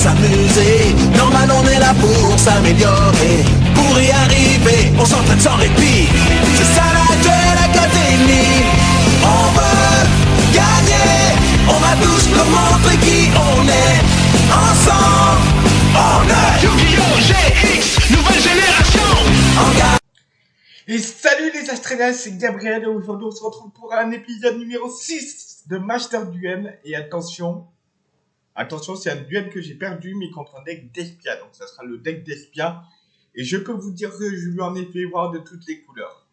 s'amuser. Normal, on est là pour s'améliorer. Pour y arriver, on s'entraîne sans répit. C'est ça la Duel Academy. On veut gagner. On va tous nous montrer qui on est. Ensemble, on est Yu-Gi-Oh! GX, nouvelle génération en garde. Et salut les Astrénas, c'est Gabriel et aujourd'hui on se retrouve pour un épisode numéro 6 de Master Duel. Et attention, attention c'est un duel que j'ai perdu mais contre un deck d'Espia, donc ça sera le deck d'Espia. Et je peux vous dire que je lui en ai fait voir de toutes les couleurs.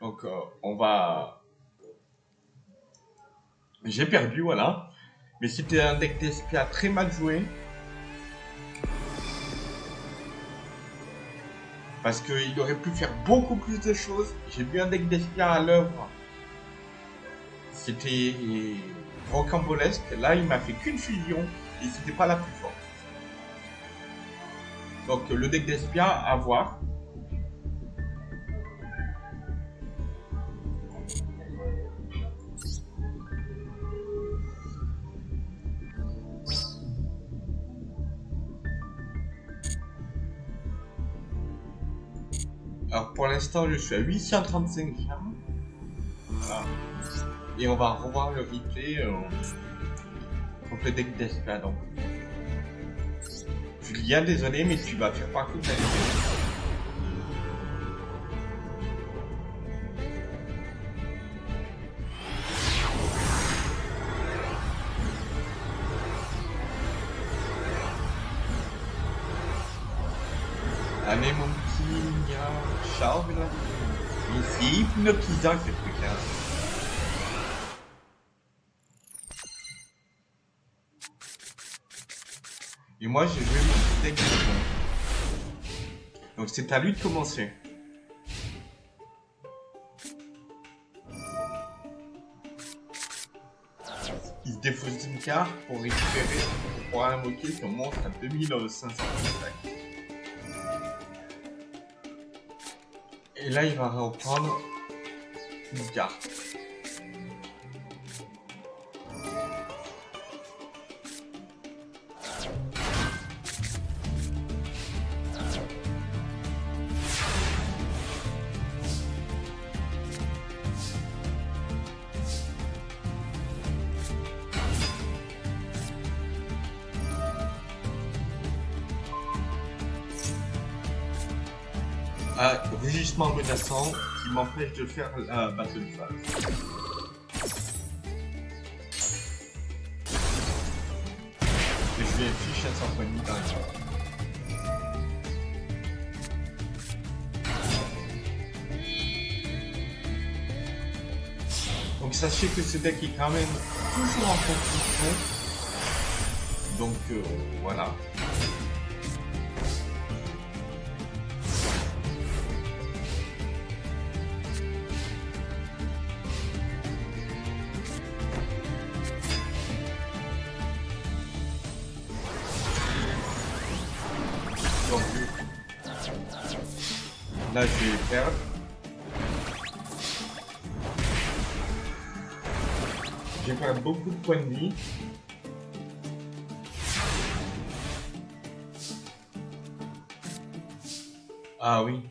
Donc euh, on va... J'ai perdu, voilà. Mais c'était un deck d'Espia très mal joué. Parce qu'il aurait pu faire beaucoup plus de choses. J'ai vu un deck d'Espia à l'œuvre. C'était rocambolesque. Là, il m'a fait qu'une fusion. Et c'était pas la plus forte. Donc, le deck d'Espia, à voir. Alors pour l'instant, je suis à 835 gemmes. Voilà. Et on va revoir le replay euh, contre le deck d'Espia. Donc, Julien, désolé, mais tu vas faire partie de la vidéo. Allez mon petit là. Mais c'est hypnotisant ce truc là. Et moi j'ai joué mon deck de. Donc c'est à lui de commencer. Il se défausse une carte pour récupérer, pour invoquer son monstre à 2500 d'attaque. Et là, il va reprendre une carte. Ah, rugissement menaçant qui m'empêche de faire la battle phase. Et je afficher à symphonie dans les Donc sachez que ce deck est quand même toujours en construction. Donc euh, voilà. Là, je vais perdre. Je vais perdre beaucoup de points de vie. Ah oui.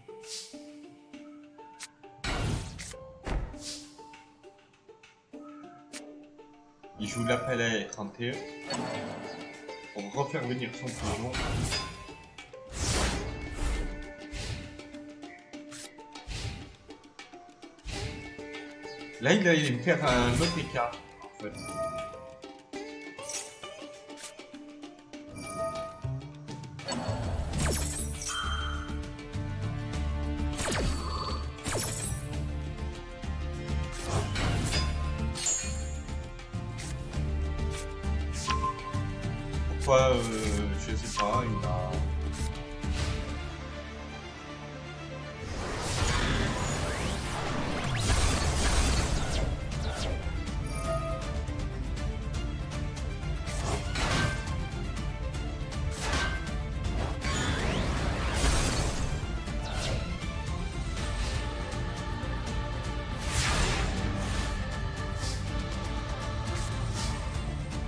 Il joue l'appel à 31 pour refaire venir son fusion. Là, il allait me faire un autre écart, en fait. Pourquoi, euh, je sais pas, il a...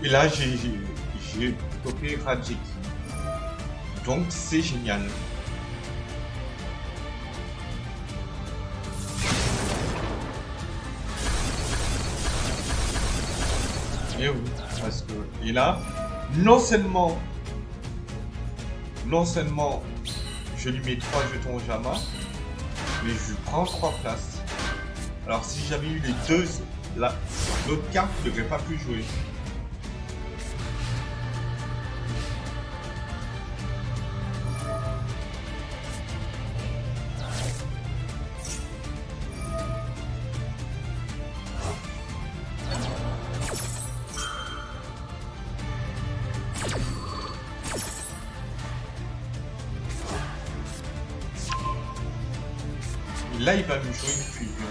Et là, j'ai topé Rajeki. Donc, c'est génial. Et oui, parce que... Et là, non seulement... Non seulement je lui mets 3 jetons au Jama, mais je prends 3 places. Alors si j'avais eu les deux, l'autre carte ne devrait pas plus jouer. Là, il va me jouer une fusion.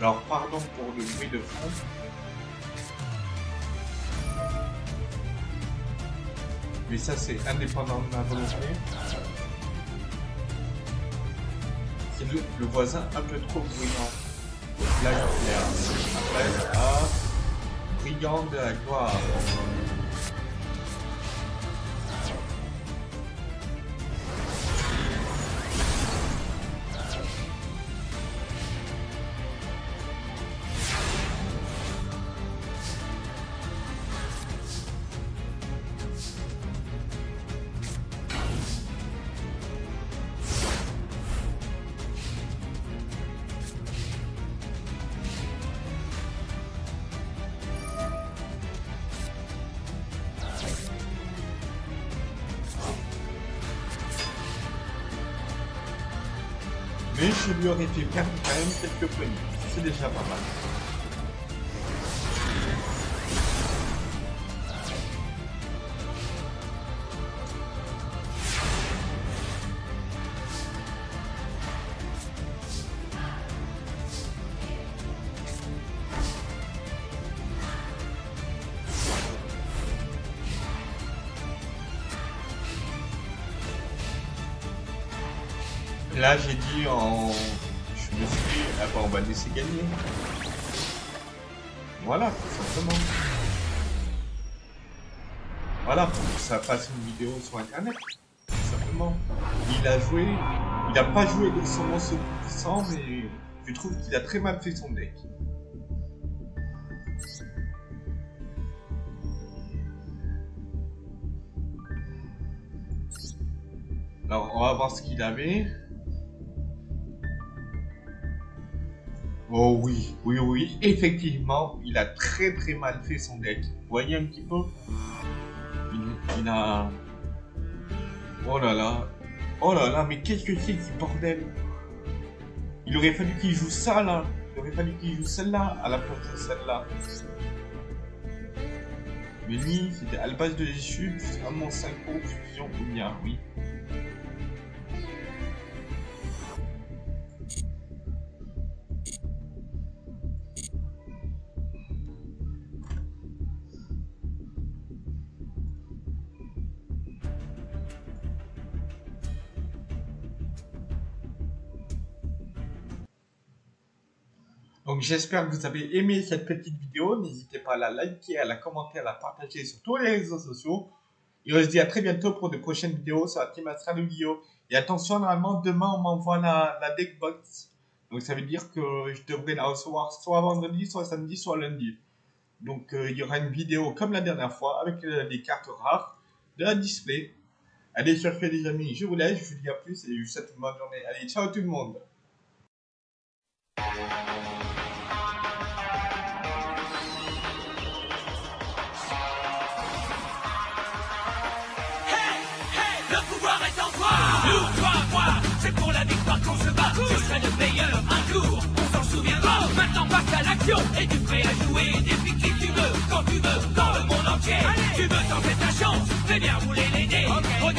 Alors, pardon pour le bruit de fond. Mais ça, c'est indépendant de ma volonté. C'est le, le voisin un peu trop bruyant. Là, il y a un brillant de la gloire. Mais je lui aurais fait perdre quand même quelques points. C'est déjà pas mal. Là, j'ai dit en... Je me suis dit, ah bah, on va laisser gagner. Voilà, tout simplement. Voilà, pour que ça fasse une vidéo sur internet. Tout simplement. Il a joué... Il n'a pas joué de son monstre puissant, mais je trouve qu'il a très mal fait son deck. Alors, on va voir ce qu'il avait. Oh oui, oui, oui, effectivement, il a très très mal fait son deck. Vous voyez un petit peu? Il, a... Oh là là, oh là là, mais qu'est-ce que c'est que ce bordel? Il aurait fallu qu'il joue ça là, il aurait fallu qu'il joue celle-là à la place de celle-là. Mais lui, c'était à la base de l'échute, vraiment synchro, fusion ou bien, oui. J'espère que vous avez aimé cette petite vidéo. N'hésitez pas à la liker, à la commenter, à la partager sur tous les réseaux sociaux. Et on se dit à très bientôt pour de prochaines vidéos sur la team Astral Vidéo. Et attention, normalement, demain, on m'envoie la, la deckbox. Donc ça veut dire que je devrais la recevoir soit vendredi, soit samedi, soit lundi. Donc euh, il y aura une vidéo comme la dernière fois avec euh, les cartes rares de la display. Allez, ce les amis, je vous laisse, je vous dis à plus et je vous souhaite une bonne journée. Allez, ciao tout le monde qu'on se bat, je serai le meilleur un jour, on s'en souviendra. Maintenant passe à l'action, et tu prêt à jouer depuis qui tu veux, quand tu veux, dans le monde entier. Tu veux tenter ta chance, fais bien rouler les dés. Okay. Regarde